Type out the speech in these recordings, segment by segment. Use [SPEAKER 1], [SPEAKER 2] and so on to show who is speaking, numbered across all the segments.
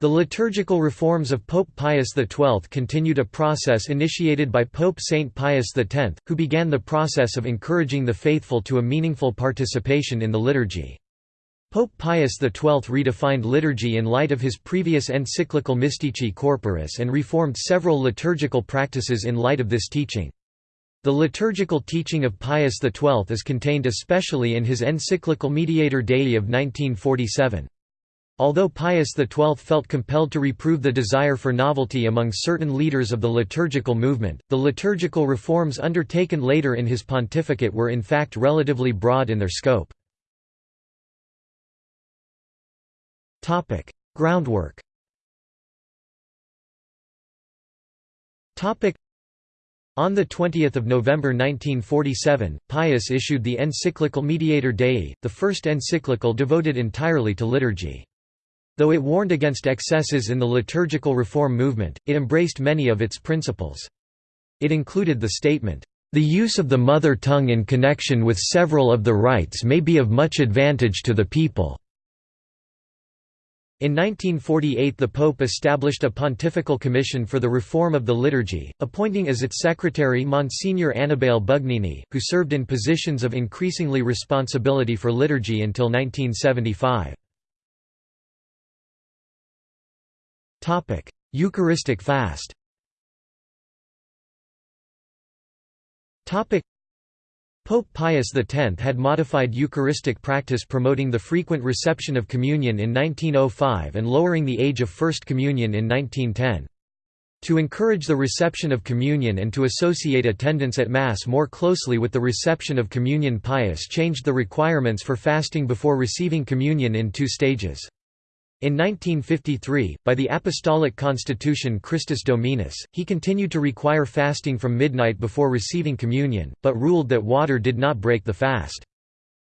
[SPEAKER 1] The liturgical reforms of Pope Pius XII continued a process initiated by Pope Saint Pius X, who began the process of encouraging the faithful to a meaningful participation in the liturgy. Pope Pius XII redefined liturgy in light of his previous encyclical Mystici Corporis and reformed several liturgical practices in light of this teaching. The liturgical teaching of Pius XII is contained especially in his encyclical Mediator Dei of 1947. Although Pius XII felt compelled to reprove the desire for novelty among certain leaders of the liturgical movement, the liturgical reforms undertaken later in his pontificate were in fact relatively broad in their scope. Groundwork on 20 November 1947, Pius issued the encyclical Mediator Dei, the first encyclical devoted entirely to liturgy. Though it warned against excesses in the liturgical reform movement, it embraced many of its principles. It included the statement, "...the use of the mother tongue in connection with several of the rites may be of much advantage to the people." In 1948 the Pope established a pontifical commission for the reform of the liturgy, appointing as its secretary Monsignor Annibale Bugnini, who served in positions of increasingly responsibility for liturgy until 1975. Eucharistic fast Pope Pius X had modified Eucharistic practice promoting the frequent reception of communion in 1905 and lowering the age of First Communion in 1910. To encourage the reception of communion and to associate attendance at Mass more closely with the reception of communion Pius changed the requirements for fasting before receiving communion in two stages. In 1953, by the Apostolic Constitution Christus Dominus, he continued to require fasting from midnight before receiving communion, but ruled that water did not break the fast.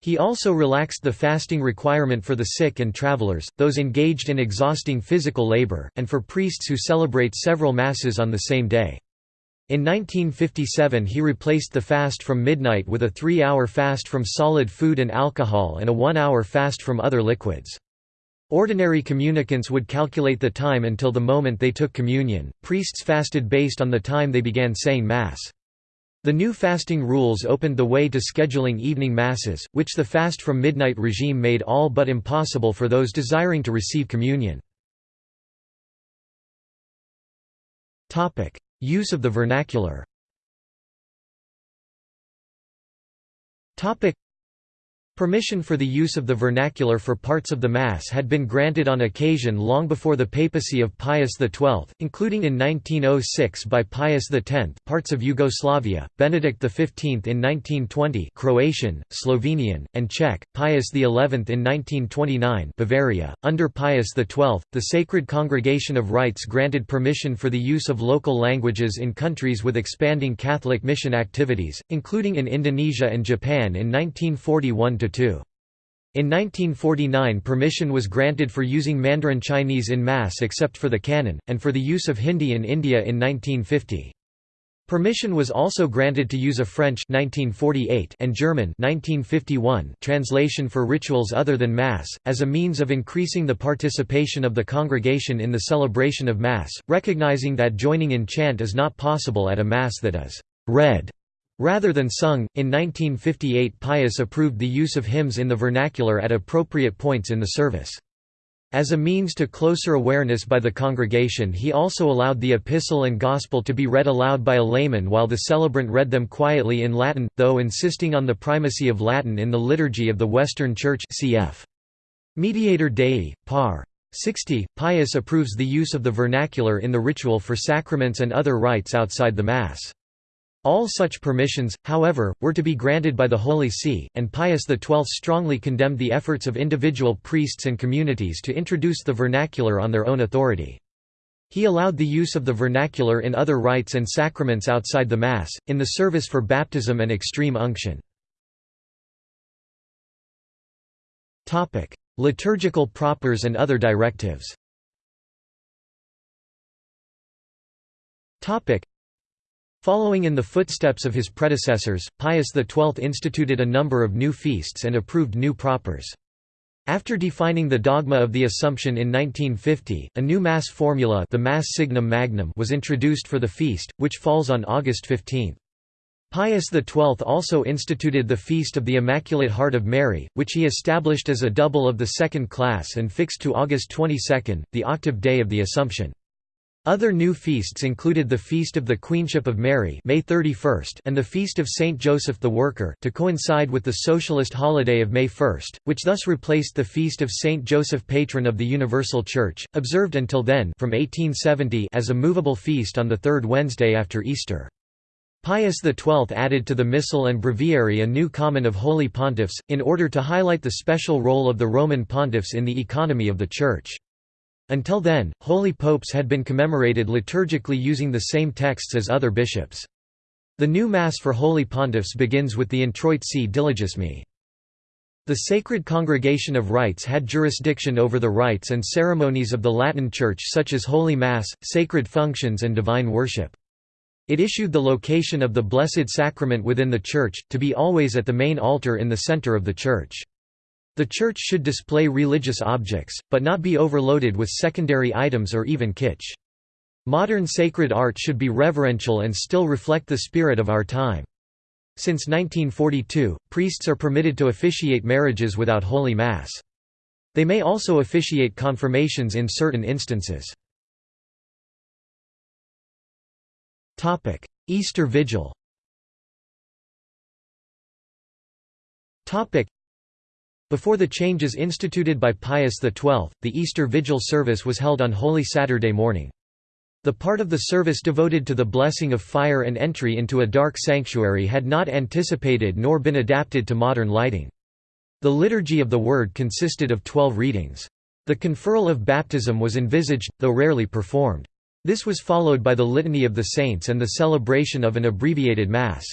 [SPEAKER 1] He also relaxed the fasting requirement for the sick and travelers, those engaged in exhausting physical labor, and for priests who celebrate several masses on the same day. In 1957 he replaced the fast from midnight with a three-hour fast from solid food and alcohol and a one-hour fast from other liquids. Ordinary communicants would calculate the time until the moment they took communion, priests fasted based on the time they began saying Mass. The new fasting rules opened the way to scheduling evening masses, which the fast from midnight regime made all but impossible for those desiring to receive communion. Use of the vernacular Permission for the use of the vernacular for parts of the Mass had been granted on occasion long before the papacy of Pius XII, including in 1906 by Pius X parts of Yugoslavia, Benedict XV in 1920 Croatian, Slovenian, and Czech, Pius XI in 1929 Bavaria. .Under Pius XII, the Sacred Congregation of Rites granted permission for the use of local languages in countries with expanding Catholic mission activities, including in Indonesia and Japan in 1941 in 1949 permission was granted for using Mandarin Chinese in Mass except for the canon, and for the use of Hindi in India in 1950. Permission was also granted to use a French 1948 and German 1951 translation for rituals other than Mass, as a means of increasing the participation of the congregation in the celebration of Mass, recognizing that joining in chant is not possible at a Mass that is read Rather than sung, in 1958 Pius approved the use of hymns in the vernacular at appropriate points in the service. As a means to closer awareness by the congregation he also allowed the epistle and gospel to be read aloud by a layman while the celebrant read them quietly in Latin, though insisting on the primacy of Latin in the liturgy of the Western Church cf. Mediator Dei, par. 60, Pius approves the use of the vernacular in the ritual for sacraments and other rites outside the Mass. All such permissions, however, were to be granted by the Holy See, and Pius XII strongly condemned the efforts of individual priests and communities to introduce the vernacular on their own authority. He allowed the use of the vernacular in other rites and sacraments outside the Mass, in the service for baptism and extreme unction. Liturgical propers and other directives Following in the footsteps of his predecessors, Pius XII instituted a number of new feasts and approved new propers. After defining the dogma of the Assumption in 1950, a new Mass formula the Mass Signum Magnum was introduced for the feast, which falls on August 15. Pius XII also instituted the Feast of the Immaculate Heart of Mary, which he established as a double of the second class and fixed to August 22, the octave day of the Assumption. Other new feasts included the Feast of the Queenship of Mary May 31 and the Feast of Saint Joseph the Worker to coincide with the socialist holiday of May 1, which thus replaced the Feast of Saint Joseph patron of the Universal Church, observed until then from 1870 as a movable feast on the third Wednesday after Easter. Pius XII added to the Missal and Breviary a new canon of holy pontiffs, in order to highlight the special role of the Roman pontiffs in the economy of the Church. Until then, holy popes had been commemorated liturgically using the same texts as other bishops. The new Mass for holy pontiffs begins with the Introit si diligis me. The Sacred Congregation of Rites had jurisdiction over the rites and ceremonies of the Latin Church such as Holy Mass, sacred functions and divine worship. It issued the location of the Blessed Sacrament within the Church, to be always at the main altar in the center of the Church. The church should display religious objects, but not be overloaded with secondary items or even kitsch. Modern sacred art should be reverential and still reflect the spirit of our time. Since 1942, priests are permitted to officiate marriages without Holy Mass. They may also officiate confirmations in certain instances. Easter Vigil before the changes instituted by Pius XII, the Easter Vigil service was held on Holy Saturday morning. The part of the service devoted to the blessing of fire and entry into a dark sanctuary had not anticipated nor been adapted to modern lighting. The Liturgy of the Word consisted of twelve readings. The conferral of baptism was envisaged, though rarely performed. This was followed by the Litany of the Saints and the celebration of an abbreviated Mass.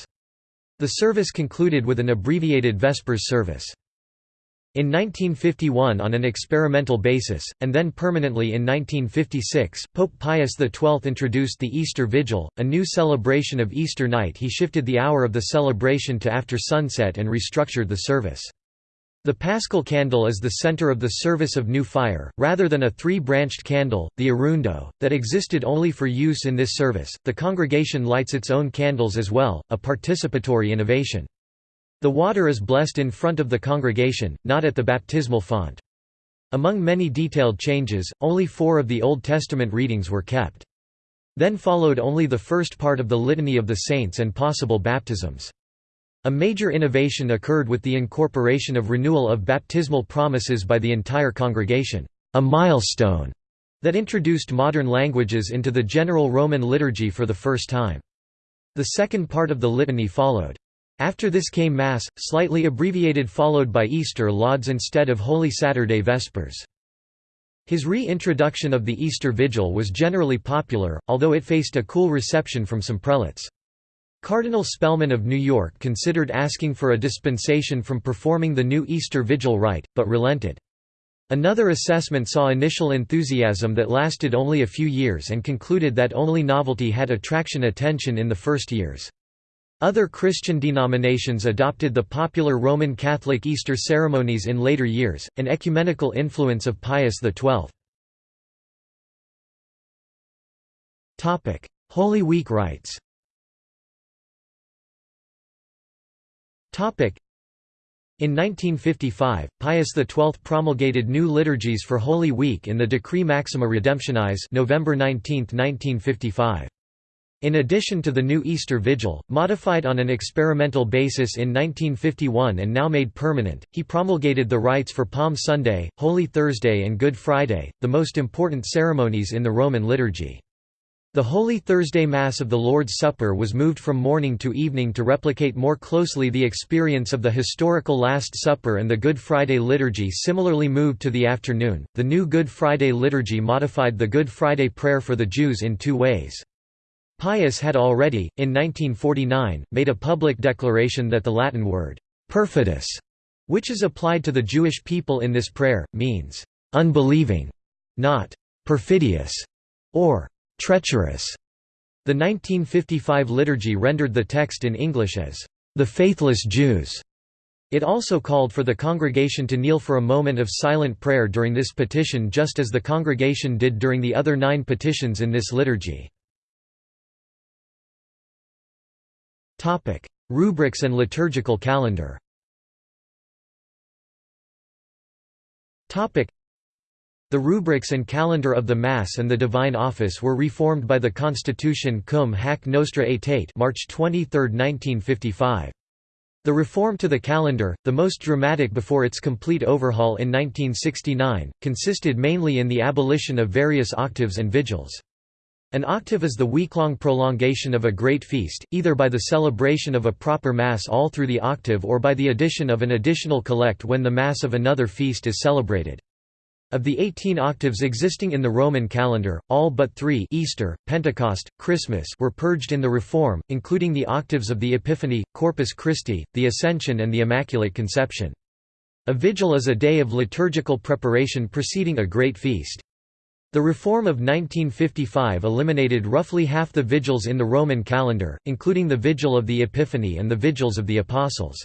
[SPEAKER 1] The service concluded with an abbreviated Vespers service. In 1951 on an experimental basis, and then permanently in 1956, Pope Pius XII introduced the Easter Vigil, a new celebration of Easter night he shifted the hour of the celebration to after sunset and restructured the service. The paschal candle is the center of the service of new fire, rather than a three-branched candle, the arundo, that existed only for use in this service. The congregation lights its own candles as well, a participatory innovation. The water is blessed in front of the congregation, not at the baptismal font. Among many detailed changes, only four of the Old Testament readings were kept. Then followed only the first part of the Litany of the Saints and possible baptisms. A major innovation occurred with the incorporation of renewal of baptismal promises by the entire congregation, a milestone that introduced modern languages into the general Roman liturgy for the first time. The second part of the litany followed. After this came Mass, slightly abbreviated followed by Easter lauds instead of Holy Saturday Vespers. His re-introduction of the Easter Vigil was generally popular, although it faced a cool reception from some prelates. Cardinal Spellman of New York considered asking for a dispensation from performing the new Easter Vigil rite, but relented. Another assessment saw initial enthusiasm that lasted only a few years and concluded that only novelty had attraction attention in the first years. Other Christian denominations adopted the popular Roman Catholic Easter ceremonies in later years, an ecumenical influence of Pius XII. Holy Week rites in 1955, Pius XII promulgated new liturgies for Holy Week in the Decree Maxima Redemptionis November 19, 1955. In addition to the new Easter Vigil, modified on an experimental basis in 1951 and now made permanent, he promulgated the rites for Palm Sunday, Holy Thursday and Good Friday, the most important ceremonies in the Roman liturgy. The Holy Thursday Mass of the Lord's Supper was moved from morning to evening to replicate more closely the experience of the historical Last Supper, and the Good Friday liturgy similarly moved to the afternoon. The new Good Friday liturgy modified the Good Friday prayer for the Jews in two ways. Pius had already, in 1949, made a public declaration that the Latin word, perfidis, which is applied to the Jewish people in this prayer, means, unbelieving, not perfidious, or treacherous. The 1955 liturgy rendered the text in English as, the faithless Jews. It also called for the congregation to kneel for a moment of silent prayer during this petition just as the congregation did during the other nine petitions in this liturgy. Rubrics and liturgical calendar Topic: the rubrics and calendar of the Mass and the Divine Office were reformed by the Constitution Cum Hac Nostra Aetate March 23, 1955. The reform to the calendar, the most dramatic before its complete overhaul in 1969, consisted mainly in the abolition of various octaves and vigils. An octave is the week-long prolongation of a great feast, either by the celebration of a proper Mass all through the octave or by the addition of an additional collect when the Mass of another feast is celebrated. Of the 18 octaves existing in the Roman calendar, all but three Easter, Pentecost, Christmas were purged in the Reform, including the octaves of the Epiphany, Corpus Christi, the Ascension and the Immaculate Conception. A vigil is a day of liturgical preparation preceding a great feast. The reform of 1955 eliminated roughly half the vigils in the Roman calendar, including the Vigil of the Epiphany and the Vigils of the Apostles.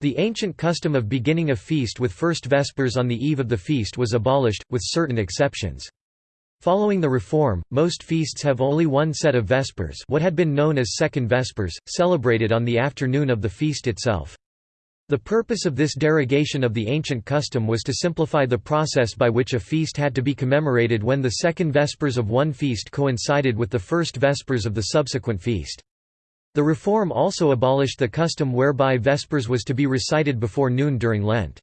[SPEAKER 1] The ancient custom of beginning a feast with first vespers on the eve of the feast was abolished, with certain exceptions. Following the reform, most feasts have only one set of vespers what had been known as second vespers, celebrated on the afternoon of the feast itself. The purpose of this derogation of the ancient custom was to simplify the process by which a feast had to be commemorated when the second vespers of one feast coincided with the first vespers of the subsequent feast. The reform also abolished the custom whereby Vespers was to be recited before noon during Lent.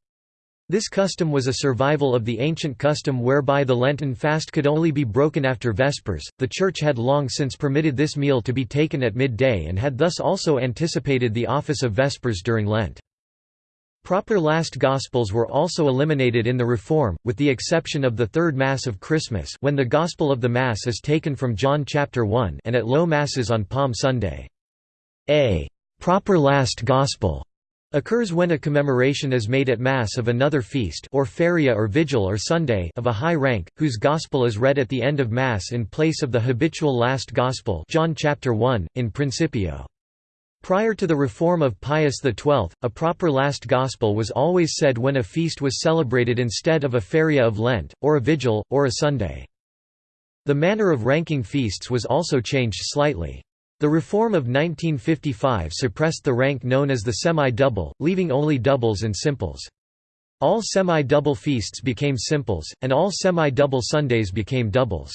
[SPEAKER 1] This custom was a survival of the ancient custom whereby the Lenten fast could only be broken after Vespers. The Church had long since permitted this meal to be taken at midday and had thus also anticipated the office of Vespers during Lent. Proper last Gospels were also eliminated in the Reform, with the exception of the Third Mass of Christmas when the Gospel of the Mass is taken from John chapter 1 and at low Masses on Palm Sunday. A proper last gospel occurs when a commemoration is made at Mass of another feast or feria or vigil or Sunday of a high rank, whose gospel is read at the end of Mass in place of the habitual last gospel John chapter 1, in Principio. Prior to the reform of Pius XII, a proper last gospel was always said when a feast was celebrated instead of a feria of Lent, or a vigil, or a Sunday. The manner of ranking feasts was also changed slightly. The reform of 1955 suppressed the rank known as the semi-double, leaving only doubles and simples. All semi-double feasts became simples, and all semi-double Sundays became doubles.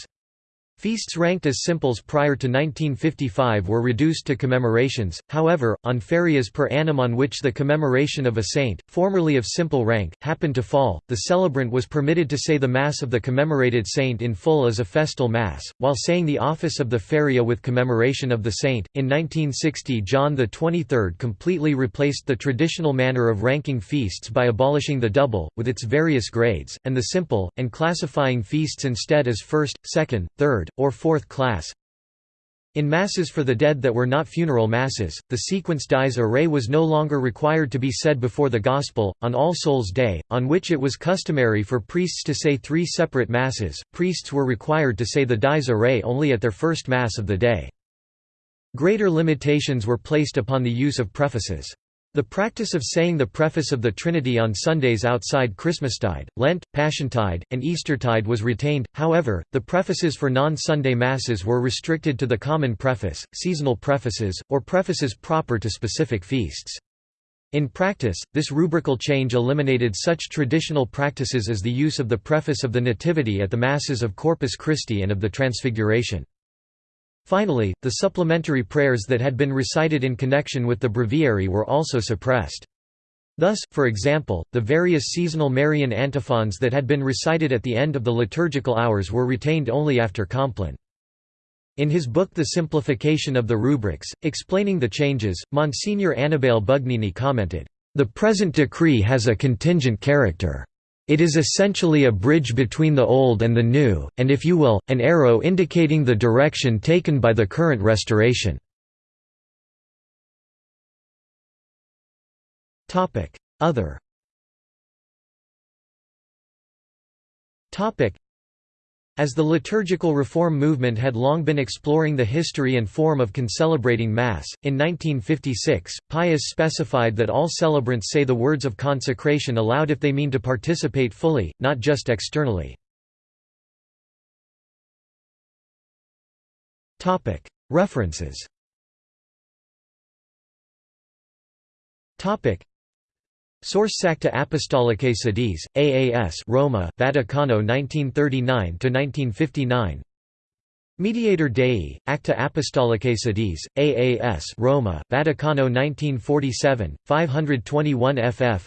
[SPEAKER 1] Feasts ranked as simples prior to 1955 were reduced to commemorations, however, on ferias per annum on which the commemoration of a saint, formerly of simple rank, happened to fall, the celebrant was permitted to say the Mass of the commemorated saint in full as a festal Mass, while saying the office of the feria with commemoration of the saint. In 1960, John XXIII completely replaced the traditional manner of ranking feasts by abolishing the double, with its various grades, and the simple, and classifying feasts instead as first, second, third, or fourth class. In Masses for the dead that were not funeral Masses, the sequence dies irae was no longer required to be said before the Gospel. On All Souls' Day, on which it was customary for priests to say three separate Masses, priests were required to say the dies irae only at their first Mass of the day. Greater limitations were placed upon the use of prefaces. The practice of saying the preface of the Trinity on Sundays outside Christmastide, Lent, Passiontide, and Eastertide was retained, however, the prefaces for non-Sunday Masses were restricted to the common preface, seasonal prefaces, or prefaces proper to specific feasts. In practice, this rubrical change eliminated such traditional practices as the use of the preface of the Nativity at the Masses of Corpus Christi and of the Transfiguration. Finally, the supplementary prayers that had been recited in connection with the breviary were also suppressed. Thus, for example, the various seasonal Marian antiphons that had been recited at the end of the liturgical hours were retained only after Compline. In his book The Simplification of the Rubrics, explaining the changes, Monsignor Annibale Bugnini commented, "...the present decree has a contingent character. It is essentially a bridge between the old and the new, and if you will, an arrow indicating the direction taken by the current restoration. Other As the liturgical reform movement had long been exploring the history and form of concelebrating Mass, in 1956, Pius specified that all celebrants say the words of consecration aloud if they mean to participate fully, not just externally. References Sources Acta Apostolicae Sedis, AAS Roma, Vaticano 1939–1959 Mediator Dei, Acta Apostolicae Sedis, AAS Roma, Vaticano 1947, 521 ff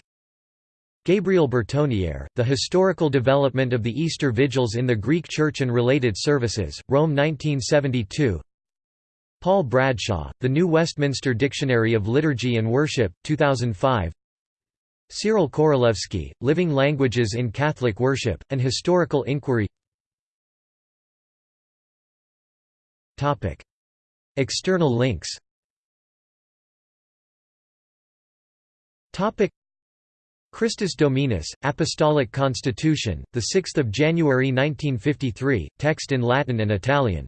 [SPEAKER 1] Gabriel Bertoniere, The Historical Development of the Easter Vigils in the Greek Church and Related Services, Rome 1972 Paul Bradshaw, The New Westminster Dictionary of Liturgy and Worship, 2005 Cyril Korolevsky, Living Languages in Catholic Worship, An Historical Inquiry. External links. Christus Dominus, Apostolic Constitution, 6 January 1953, text in Latin and Italian